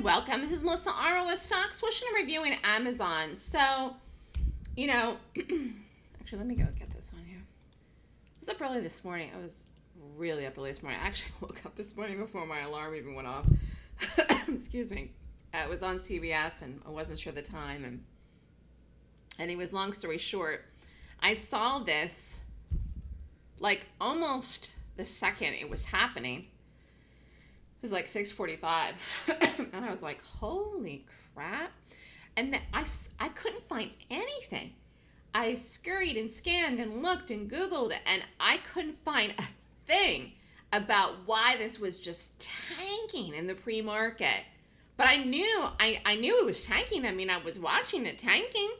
welcome. This is Melissa Armo with Stock Swoosh and reviewing Amazon. So, you know, actually, let me go get this on here. I was up early this morning. I was really up early this morning. I actually woke up this morning before my alarm even went off. Excuse me. It was on CBS and I wasn't sure the time. And anyways, long story short, I saw this like almost the second it was happening was like 6:45, and I was like, "Holy crap!" And then I I couldn't find anything. I scurried and scanned and looked and Googled, and I couldn't find a thing about why this was just tanking in the pre-market. But I knew I, I knew it was tanking. I mean, I was watching it tanking.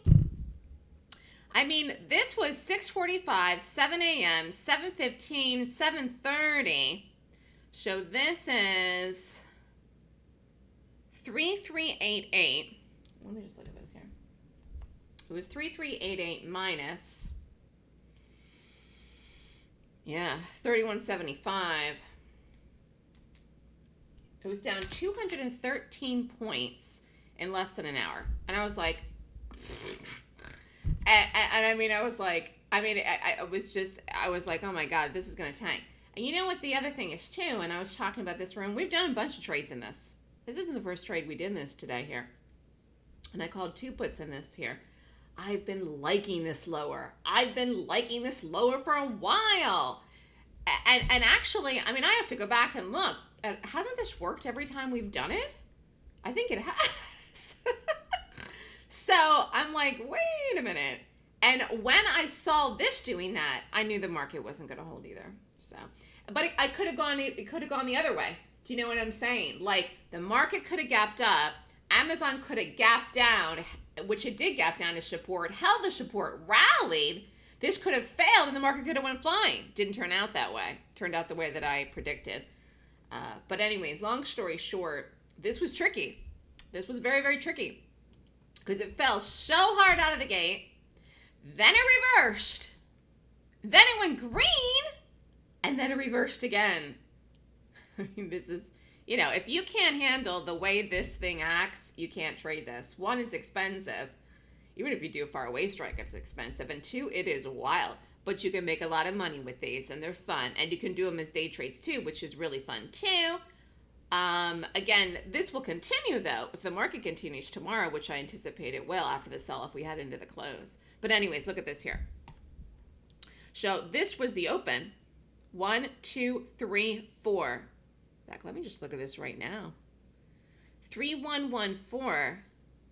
I mean, this was 6:45, 7 a.m., 7:15, 7:30 so this is 3388. Let me just look at this here. It was 3388 minus, yeah, 3175. It was down 213 points in less than an hour. And I was like, and, and, I mean, I was like, I mean, I, I was just, I was like, oh my God, this is going to tank. And you know what the other thing is too, and I was talking about this room, we've done a bunch of trades in this. This isn't the first trade we did in this today here. And I called two puts in this here. I've been liking this lower. I've been liking this lower for a while. And, and actually, I mean, I have to go back and look. Hasn't this worked every time we've done it? I think it has. so I'm like, wait a minute. And when I saw this doing that, I knew the market wasn't going to hold either. So, but it, I could have gone. It could have gone the other way. Do you know what I'm saying? Like the market could have gapped up. Amazon could have gapped down, which it did gap down to support, held the support, rallied. This could have failed, and the market could have went flying. Didn't turn out that way. Turned out the way that I predicted. Uh, but anyways, long story short, this was tricky. This was very, very tricky because it fell so hard out of the gate. Then it reversed. Then it went green and then reversed again. I mean, this is, you know, if you can't handle the way this thing acts, you can't trade this. One is expensive. Even if you do a far away strike, it's expensive. And two, it is wild. But you can make a lot of money with these, and they're fun. And you can do them as day trades too, which is really fun too. Um, again, this will continue though if the market continues tomorrow, which I anticipate it will after the sell-off we had into the close. But anyways, look at this here. So this was the open. One, two, three, four. Back, let me just look at this right now. 3114.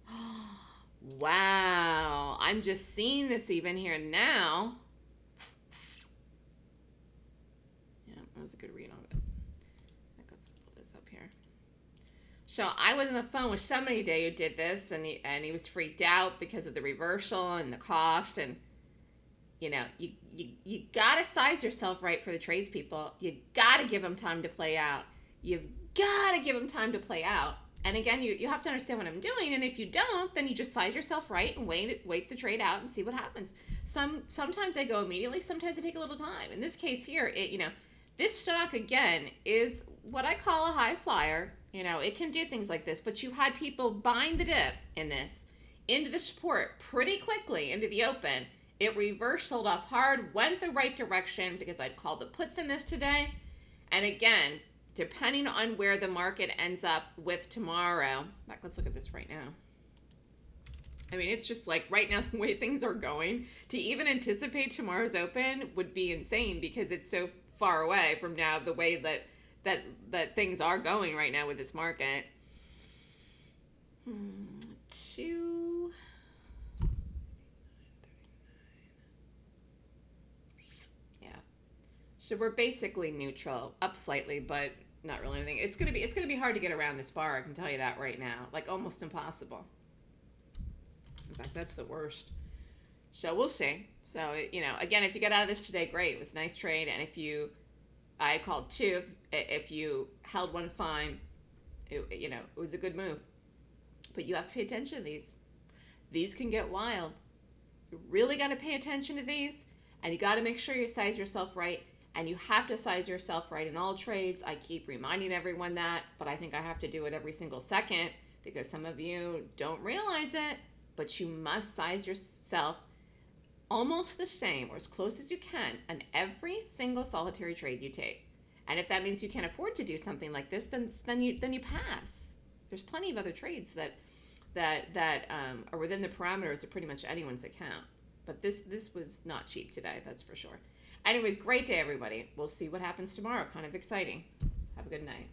wow. I'm just seeing this even here now. Yeah, that was a good read on it. Let's pull this up here. So I was on the phone with somebody today who did this, and he, and he was freaked out because of the reversal and the cost, and you know, you, you, you got to size yourself right for the tradespeople. You got to give them time to play out. You've got to give them time to play out. And again, you, you have to understand what I'm doing. And if you don't, then you just size yourself right and wait wait the trade out and see what happens. Some sometimes I go immediately. Sometimes I take a little time. In this case here, it you know, this stock again is what I call a high flyer. You know, it can do things like this, but you had people buying the dip in this into the support pretty quickly into the open it reversed, sold off hard, went the right direction because I'd called the puts in this today. And again, depending on where the market ends up with tomorrow, back, let's look at this right now. I mean, it's just like right now, the way things are going, to even anticipate tomorrow's open would be insane because it's so far away from now the way that that that things are going right now with this market. Hmm, two So we're basically neutral, up slightly, but not really anything. It's gonna be it's gonna be hard to get around this bar. I can tell you that right now, like almost impossible. In fact, that's the worst. So we'll see. So you know, again, if you get out of this today, great. It was a nice trade, and if you, I called two. If, if you held one fine, it, you know, it was a good move. But you have to pay attention to these. These can get wild. You really got to pay attention to these, and you got to make sure you size yourself right And you have to size yourself right in all trades. I keep reminding everyone that, but I think I have to do it every single second because some of you don't realize it, but you must size yourself almost the same or as close as you can on every single solitary trade you take. And if that means you can't afford to do something like this, then then you then you pass. There's plenty of other trades that that that um, are within the parameters of pretty much anyone's account. But this this was not cheap today, that's for sure. Anyways, great day everybody. We'll see what happens tomorrow. Kind of exciting. Have a good night.